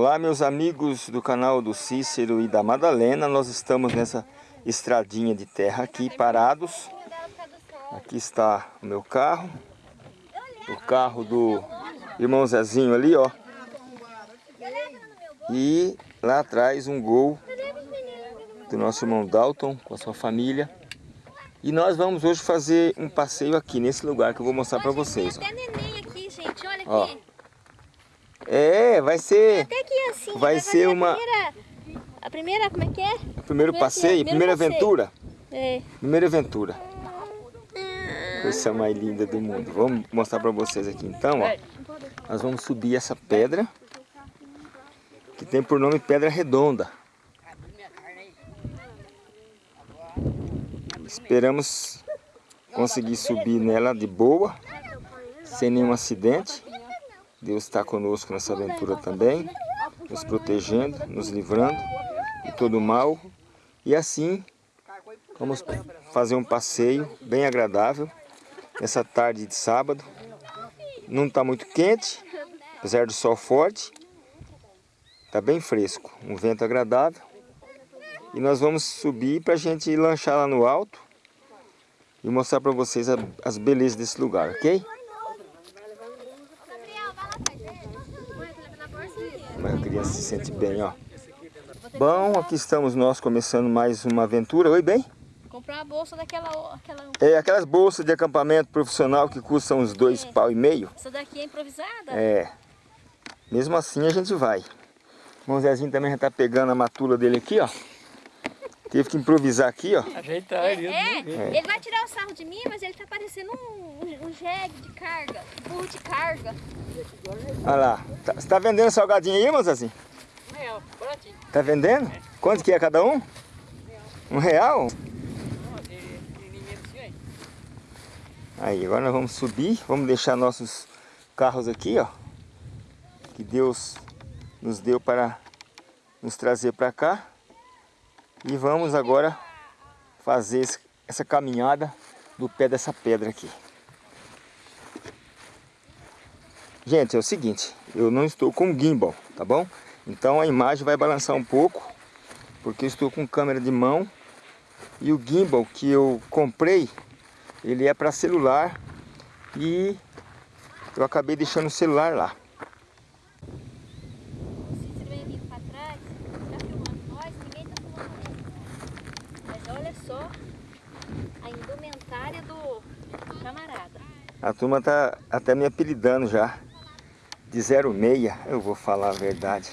Olá meus amigos do canal do Cícero e da Madalena, nós estamos nessa estradinha de terra aqui parados. Aqui está o meu carro, o carro do irmão Zezinho ali, ó. E lá atrás um gol do nosso irmão Dalton com a sua família. E nós vamos hoje fazer um passeio aqui nesse lugar que eu vou mostrar para vocês. Tem até neném aqui, gente, olha Ó. É, vai ser Até aqui assim. Vai vai ser uma- A primeira, a primeira, como é que é? o primeiro passeio, primeiro primeira passeio. aventura. É. Primeira aventura. Coisa mais linda do mundo. Vamos mostrar para vocês aqui então, ó. Nós vamos subir essa pedra que tem por nome Pedra Redonda. Esperamos conseguir subir nela de boa, sem nenhum acidente. Deus está conosco nessa aventura também, nos protegendo, nos livrando de todo mal. E assim Vamos fazer um passeio bem agradável nessa tarde de sábado. Não está muito quente, apesar do sol forte. Está bem fresco, um vento agradável. E nós vamos subir para a gente lanchar lá no alto e mostrar para vocês as belezas desse lugar, ok? A criança se sente bem, ó. Bom, aqui estamos nós começando mais uma aventura. Oi, bem? Comprar uma bolsa daquela... Aquela, É aquelas bolsas de acampamento profissional que custam uns dois É. pau e meio. essa daqui é improvisada? É. Mesmo assim a gente vai. O Zezinho também já tá pegando a matula dele aqui, ó. Teve que improvisar aqui, ó. Ajeitar É, ele. é, ele vai tirar o sarro de mim, mas ele tá parecendo um, um, um jegue de carga, um burro de carga. Olha lá. Tá- Você tá vendendo salgadinho aí, irmão Zezinho? É, ó, baratinho. Tá vendendo? Quanto que é cada um? Um real? Ele é assim, aí. Aí, agora nós vamos subir, vamos deixar nossos carros aqui, ó. Que Deus nos deu para nos trazer para cá. E vamos agora fazer essa caminhada do pé dessa pedra aqui. Gente, é o seguinte, eu não estou com gimbal, tá bom? Então a imagem vai balançar um pouco, porque eu estou com câmera de mão. E o gimbal que eu comprei ele é para celular e eu acabei deixando o celular lá. O Cícero vem vindo pra trás, tá filmando nós, ninguém tá filmando ele. Mas olha só a indumentária do camarada. A turma tá até me apelidando já de 06, eu vou falar a verdade.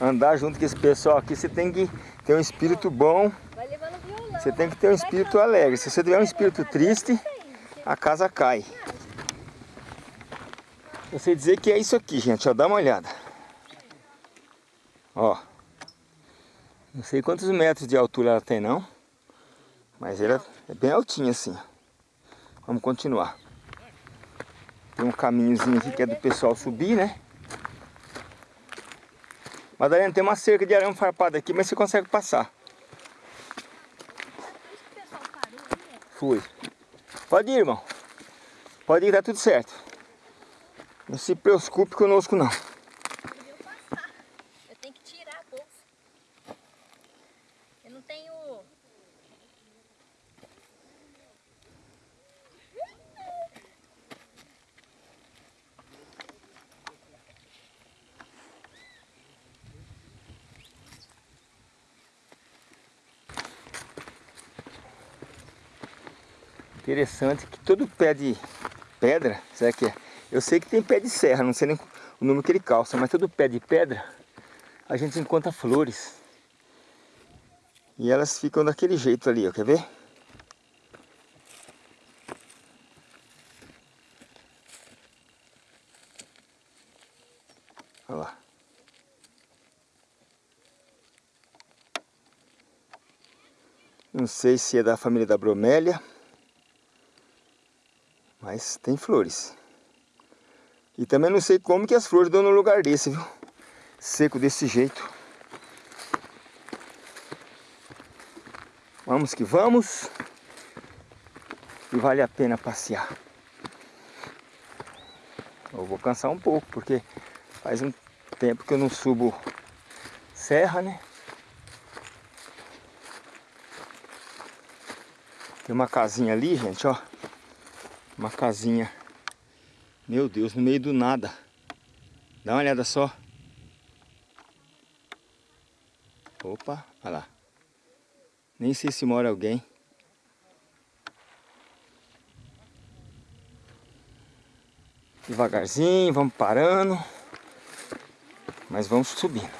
Andar junto com esse pessoal aqui, você tem que ter um espírito bom, você tem que ter um espírito alegre. Se você tiver um espírito triste, a casa cai. Eu sei dizer que é isso aqui, gente, ó, dá uma olhada. Ó. Não sei quantos metros de altura ela tem não, mas ela é bem altinha assim. Vamos continuar. Tem um caminhozinho aqui que é do pessoal subir, né? Madalena, tem uma cerca de arame farpado aqui, mas você consegue passar. Fui. Pode ir, irmão. Pode ir, tá tudo certo. Não se preocupe conosco, não. Eu tenho que tirar a bolsa. Eu não tenho. Interessante que todo pé de pedra, será que é? Eu sei que tem pé de serra, não sei nem o número que ele calça, mas todo pé de pedra a gente encontra flores. E elas ficam daquele jeito ali, ó, quer ver? Olha lá. Não sei se é da família da bromélia. Mas tem flores. E também não sei como que as flores dão no lugar desse, viu? Seco desse jeito. Vamos que vamos. E vale a pena passear. Eu vou cansar um pouco, porque faz um tempo que eu não subo serra, né? Tem uma casinha ali, gente, ó. Uma casinha. Meu Deus, no meio do nada. Dá uma olhada só. Opa, olha lá. Nem sei se mora alguém. Devagarzinho, vamos parando. Mas vamos subindo.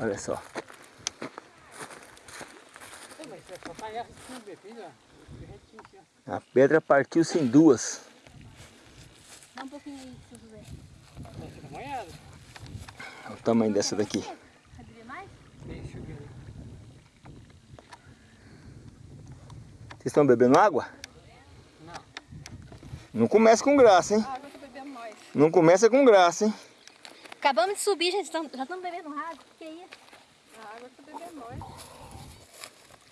Olha só. Mas se acompanhar esse filme, filho, retinho assim, ó. A pedra partiu-se em duas. Dá um pouquinho aí, se eu ver. Vai ser molhado. Olha o tamanho dessa daqui. Sabe ver mais? Deixa eu ver. Vocês estão bebendo água? Não. Não começa com graça, hein? Ah, agora eu tô bebendo mais. Não começa com graça, hein? Acabamos de subir, gente. Já estamos bebendo água. Que isso? Ah, agora eu tô bebendo mais.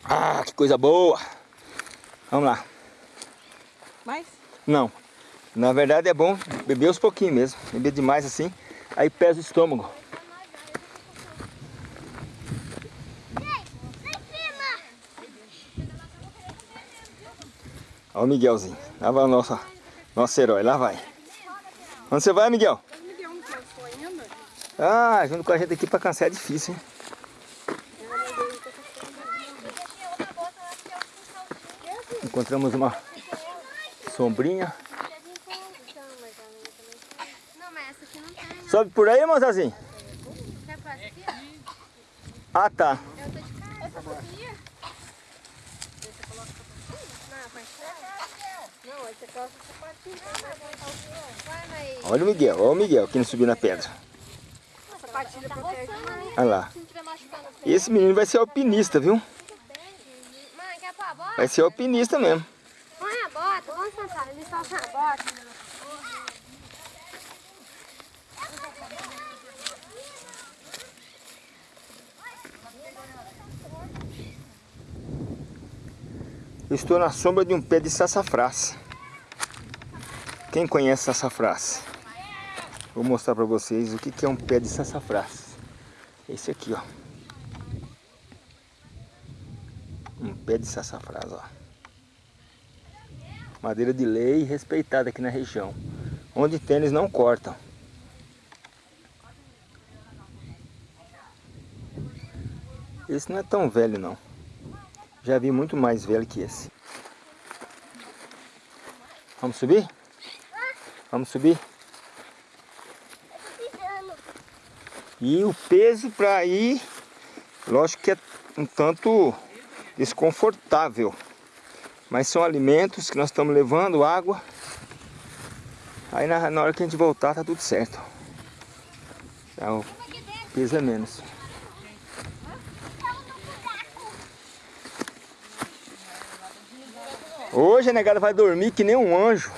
Ah, que coisa boa! Vamos lá. Mais? Não. Na verdade é bom beber uns pouquinhos mesmo. Beber demais assim, aí pesa o estômago. Olha o Miguelzinho. Lá vai o nosso, nosso herói. Lá vai. Onde você vai, Miguel? Ainda? Ah, junto com a gente aqui pra cansar é difícil, hein? Encontramos uma sombrinha. Sobe por aí, aqui? Ah, tá. Olha o Miguel, olha o Miguel que não subiu na pedra. Olha lá. Esse menino vai ser alpinista, viu? A bota? Vai ser alpinista mesmo. Põe a bota, vamos sentar. Eles sem a bota. Eu estou na sombra de um pé de sassafrás. Quem conhece sassafrás? Vou mostrar para vocês o que que é um pé de sassafrás. Esse aqui, ó. Um pé de sassafrás, ó. Madeira de lei respeitada aqui na região. Onde eles não cortam. Esse não é tão velho, não. Já vi muito mais velho que esse. Vamos subir? Vamos subir? E o peso para ir, lógico que é um tanto desconfortável. Mas são alimentos que nós estamos levando, água. Aí na, na hora que a gente voltar tá tudo certo. Já o peso é menos. Hoje a negada vai dormir que nem um anjo.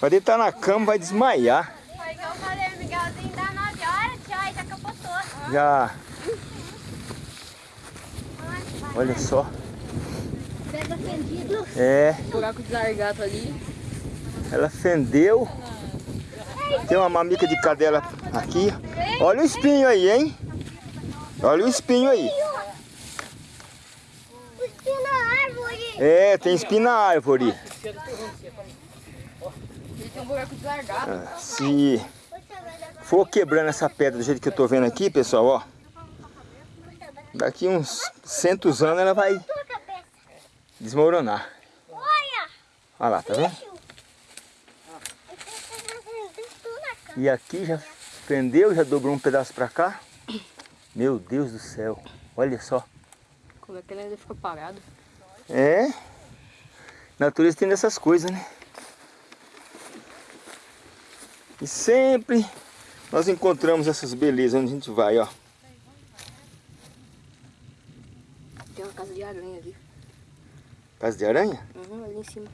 Vai deitar na cama, vai desmaiar. Foi que eu falei, Miguelzinho, dá 9 horas, já capotou. Já. Olha só. Pega fendido. É, Buraco de largato ali. ela fendeu. Tem uma mamica de cadela aqui. Olha o espinho aí, hein? Olha o espinho aí. Espinho na árvore. É, tem espinho na árvore. Ele tem um buraco de largato. Ah, Se for quebrando essa pedra do jeito que eu tô vendo aqui, pessoal, ó. Daqui uns centos anos ela vai desmoronar. Olha. Olha lá, tá vendo? E aqui já fendeu, já dobrou um pedaço pra cá. Meu Deus do céu. Olha só. Como é que ele ainda ficou parado? É. Natureza tem dessas coisas, né? E sempre nós encontramos essas belezas onde a gente vai, ó. aranha ali. Casa de aranha? Uhum, ali em cima.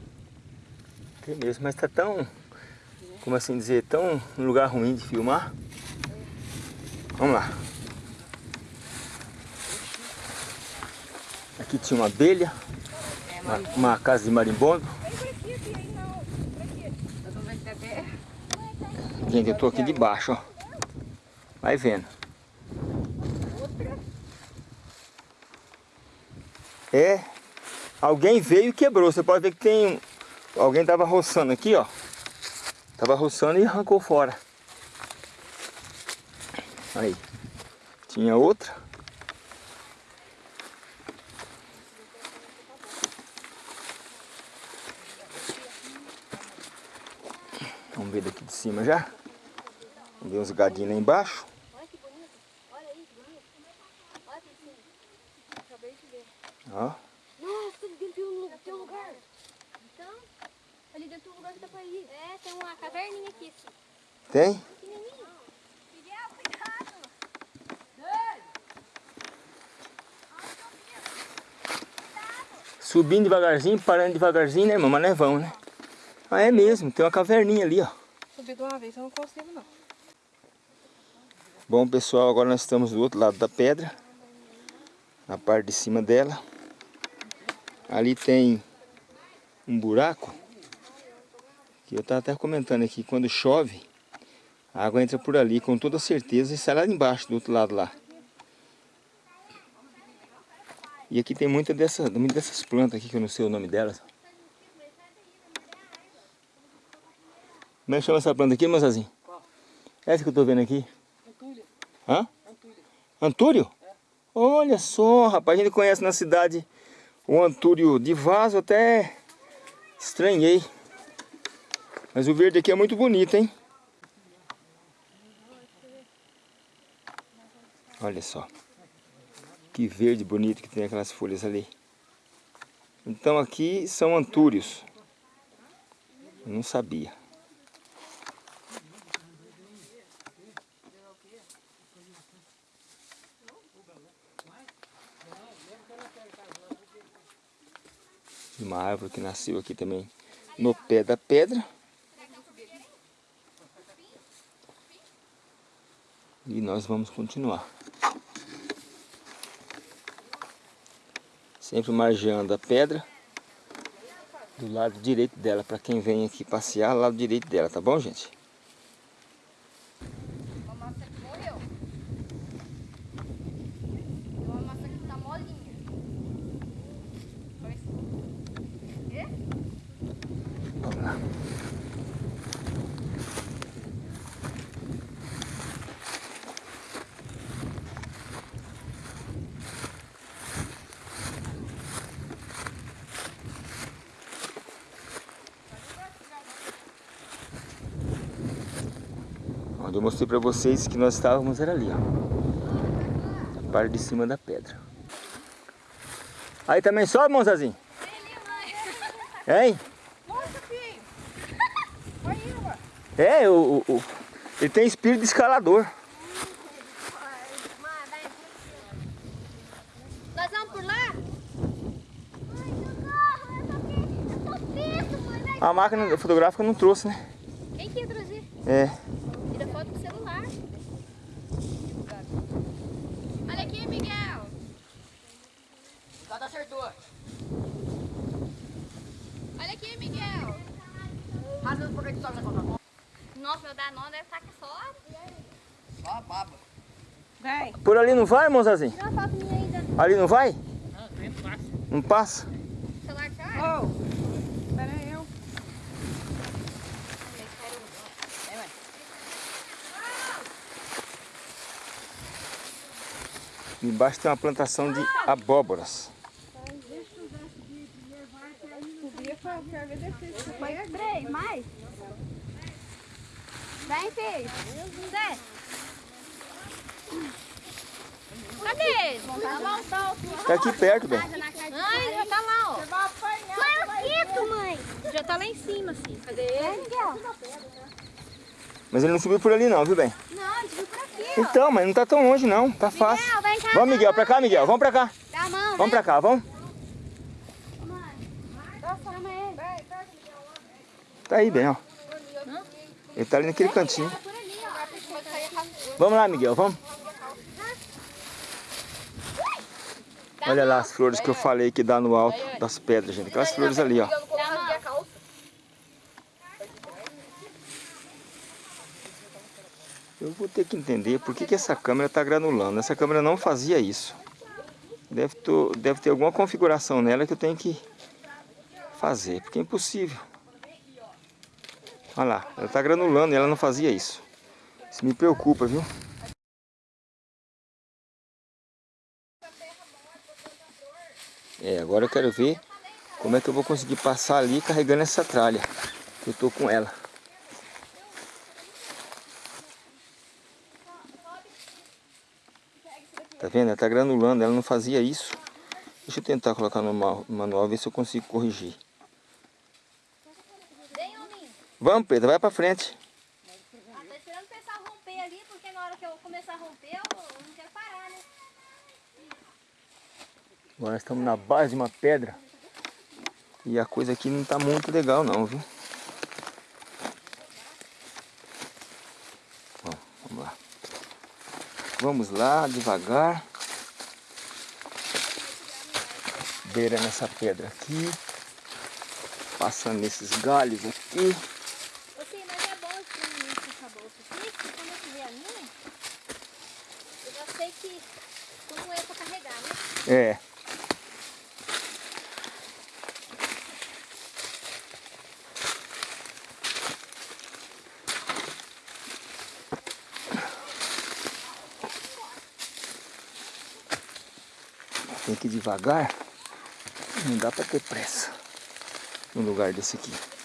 Tem mesmo, mas tá tão, como assim dizer, tão um lugar ruim de filmar. Vamos lá. Aqui tinha uma abelha, uma, uma casa de marimbondo. Gente, eu tô aqui debaixo? ó. Vai vendo. É. Alguém veio e quebrou. Você pode ver que tem... Alguém tava roçando aqui, ó. Tava roçando e arrancou fora. Aí. Tinha outra. Vamos ver daqui de cima já. Vamos ver uns gadinhos lá embaixo. Olha que bonito. Olha aí, que bonito. Olha aqui em cima. Acabei de ver. Ó. Nossa, ali dentro tem um, tem um lugar. Então, ali dentro tem um lugar que dá pra ir. É, tem uma caverninha aqui, assim. Tem? Subindo devagarzinho, parando devagarzinho, né, irmão? Mas vamos, né? Ah, é mesmo. Tem uma caverninha ali, ó. Subir de uma vez eu não consigo, não. Bom, pessoal, agora nós estamos do outro lado da pedra. Na parte de cima dela. Ali tem um buraco. Que eu estava até comentando aqui. Quando chove, a água entra por ali com toda certeza e sai lá embaixo, do outro lado lá. E aqui tem muita dessa, muita dessas plantas aqui, que eu não sei o nome delas. Como é que chama essa planta aqui, moçazinho? Qual? Essa que eu tô vendo aqui. Antúlia. Hã? Antúlia. Antúrio? Olha só, rapaz, a gente conhece na cidade o Antúrio de vaso, até estranhei. Mas o verde aqui é muito bonito, hein? Olha só. Que verde bonito que tem aquelas folhas ali. Então aqui são antúrios. Eu não sabia. Uma árvore que nasceu aqui também no pé da pedra. E nós vamos continuar. Sempre margeando a pedra do lado direito dela, para quem vem aqui passear, lado direito dela, tá bom, gente? Uma massa que morreu. Tem uma massa que tá molinha. Parece- Quê? Vamos lá. Onde eu mostrei pra vocês que nós estávamos era ali, ó. Na parte de cima da pedra. Aí também sobe, Monzazinho? Hein? É, o, o- o- ele tem espírito de escalador. Nós vamos por lá? A máquina fotográfica não trouxe, né? Quem que ia trazer? É. Tira foto com o celular. Olha aqui, Miguel. O gato acertou. Olha aqui, Miguel. Rasga por que tu sobe essa conta? Nossa, meu Danone deve estar aqui só. Só a baba. Vem. Por ali não vai, moçazinho? Tira uma foto minha ainda. Ali não vai? Não, entra fácil. Não passa? O celular tá? Oh, pera aí, eu. Embaixo tem uma plantação de abóboras. Subia pra quero ver. Foi três, mais. Vem, filho. Desce. Cadê? Tá lá, tá. Tá aqui perto, bem. Ai, já tá lá, ó. Mãe, mãe. Já tá lá em cima, assim. Cadê ele? Miguel. Mas ele não subiu por ali não, viu, bem? Não, gente viu por aqui, ó. Então, mas não tá tão longe não, tá fácil. Miguel, vem cá. Vamos, Miguel, pra cá, Miguel. Vamos pra cá. Dá a mão, Vamos pra cá, vamos. Chama ele. Tá aí, bem, ó. Ele tá ali naquele cantinho. Vamos lá, Miguel, vamos. Olha lá as flores que eu falei que dá no alto das pedras, gente. Aquelas flores ali, ó. Eu vou ter que entender por que, que essa câmera está granulando. Essa câmera não fazia isso. Deve, ter, deve ter alguma configuração nela que eu tenho que fazer, porque é impossível. Olha lá, ela está granulando e ela não fazia isso. Isso me preocupa, viu? É, agora eu quero ver como é que eu vou conseguir passar ali carregando essa tralha. Que eu tô com ela. Tá vendo? Ela tá granulando, ela não fazia isso. Deixa eu tentar colocar no manual, ver se eu consigo corrigir. Vamos, Pedro, vai pra frente. Ah, tô esperando o pessoal romper ali, porque na hora que eu começar a romper, eu não quero parar, né? Agora estamos na base de uma pedra. E a coisa aqui não tá muito legal não, viu? Bom, vamos lá. Vamos lá, devagar. Beira nessa pedra aqui. Passando nesses galhos aqui. Ô, sim, mas é bom que essa bolsa aqui, porque quando eu tiver a minha, eu já sei que como é pra carregar, né? É. Tem que ir devagar. Não dá pra ter pressa no lugar desse aqui.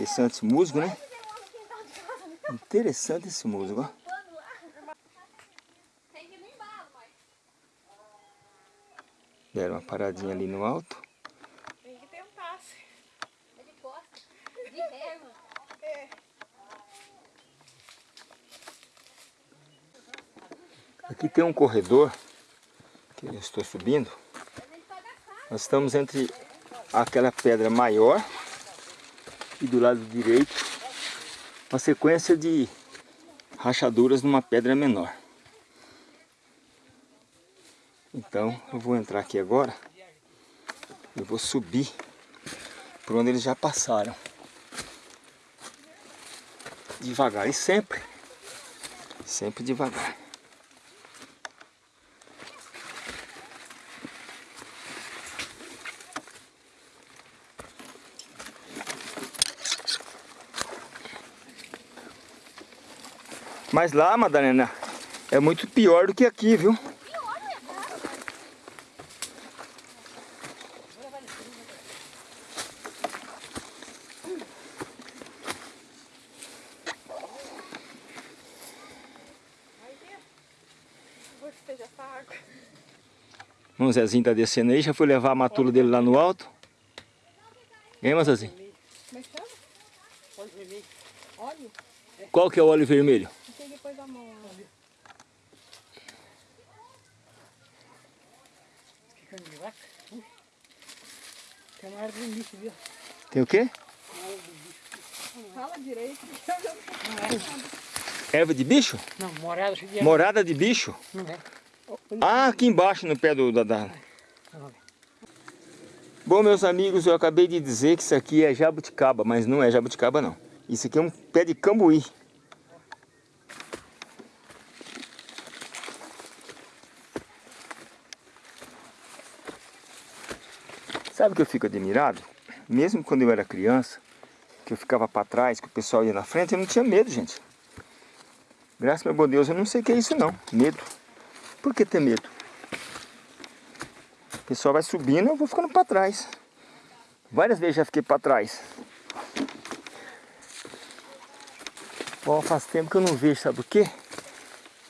Interessante esse musgo, né? Interessante esse musgo, ó. Deram uma paradinha ali no alto. Tem que tentar. é de costa. De ré, mano. Aqui tem um corredor que eu estou subindo. Nós estamos entre aquela pedra maior e do lado direito uma sequência de rachaduras numa pedra menor. Então eu vou entrar aqui agora e vou subir por onde eles já passaram. Devagar e sempre, sempre devagar. Mas lá, Madalena, é muito pior do que aqui, viu? O Zezinho tá descendo aí, já foi levar a matula dele lá no alto. Hein, meu Zezinho? Óleo? Qual que é o óleo vermelho? Tem depois da mão. ó. Que carne de vaca. Ui. Tem uma árvore nisso, viu? Tem o quê? Fala direito. não- Erva de bicho? Não, morada de Morada de bicho? Não é? Ah, aqui embaixo no pé do da, da- Bom, meus amigos, eu acabei de dizer que isso aqui é jabuticaba, mas não é jabuticaba não. Isso aqui é um pé de cambuí. Sabe o que eu fico admirado? Mesmo quando eu era criança, que eu ficava para trás, que o pessoal ia na frente, eu não tinha medo, gente. Graças a bom Deus, eu não sei o que é isso não, medo. Por que ter medo? O pessoal vai subindo, eu vou ficando para trás. Várias vezes já fiquei para trás. Ó, faz tempo que eu não vejo, sabe o quê?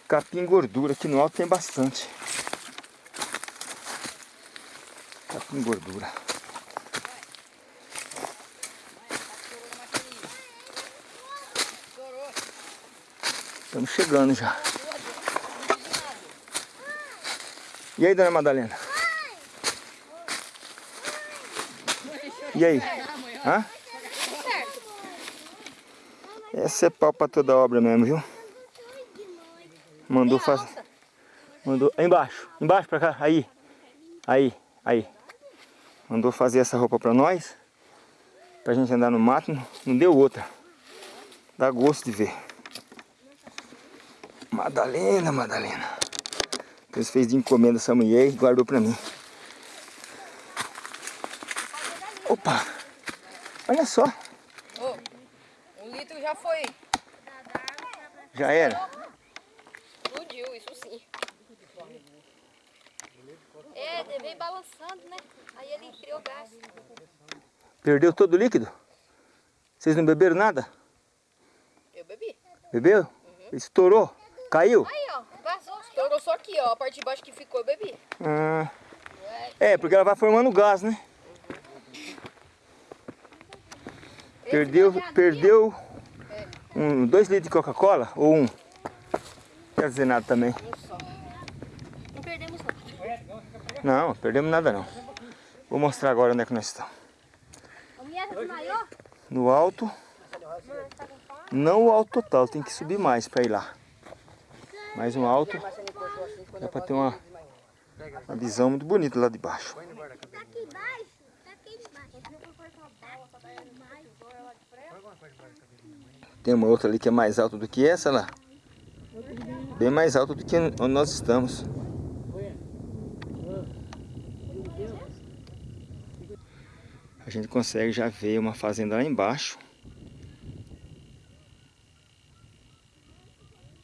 Capim gordura, aqui no alto tem bastante. Gordura. Estamos chegando já. E aí, dona Madalena? E aí? Hã? Essa é pau pra toda obra mesmo, viu? Mandou fazer. Mandou. Embaixo, embaixo pra cá. Aí. Aí, aí. Mandou fazer essa roupa pra nós. Pra gente andar no mato. Não, deu outra. Dá gosto de ver. Madalena, Madalena. Deus fez de encomenda essa mulher e guardou pra mim. Opa! Olha só, Ô, um litro já foi. já era. É, vem balançando, né? Aí ele criou gás. Perdeu todo o líquido? Vocês não beberam nada? Eu bebi. Bebeu? Estourou? Caiu? Aí, ó, vazou. Estourou só aqui, ó. A parte de baixo que ficou, eu bebi. Ah, é, porque ela vai formando gás, né? Perdeu, perdeu um, dois litros de Coca-Cola ou um? Não quer dizer nada também. Perdemos não. Não, perdemos nada não. Vou mostrar agora onde é que nós estamos. Desmaiou? No alto. Não o alto total, tem que subir mais para ir lá. Mais um alto. Dá para ter uma, uma visão muito bonita lá de baixo. Tá tá aqui embaixo. Tem uma outra ali que é mais alta do que essa lá. Bem mais alta do que onde nós estamos. A gente consegue já ver uma fazenda lá embaixo.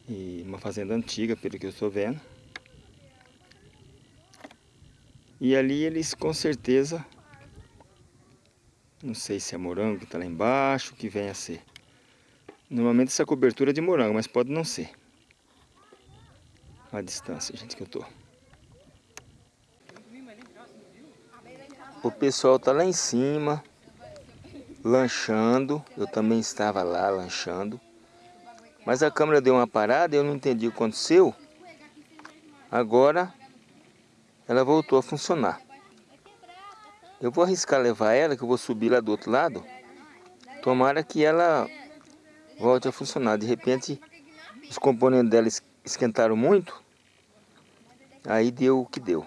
E uma fazenda antiga, pelo que eu estou vendo. E ali eles com certeza, não sei se é morango que está lá embaixo, que vem a ser. Normalmente essa cobertura é de morango, mas pode não ser. A distância, gente, que eu tô. O pessoal tá lá em cima, lanchando. Eu também estava lá lanchando. Mas a câmera deu uma parada, eu não entendi o que aconteceu. Agora ela voltou a funcionar. Eu vou arriscar levar ela, que eu vou subir lá do outro lado. Tomara que ela volte a funcionar. De repente, os componentes dela es- esquentaram muito. Aí deu o que deu.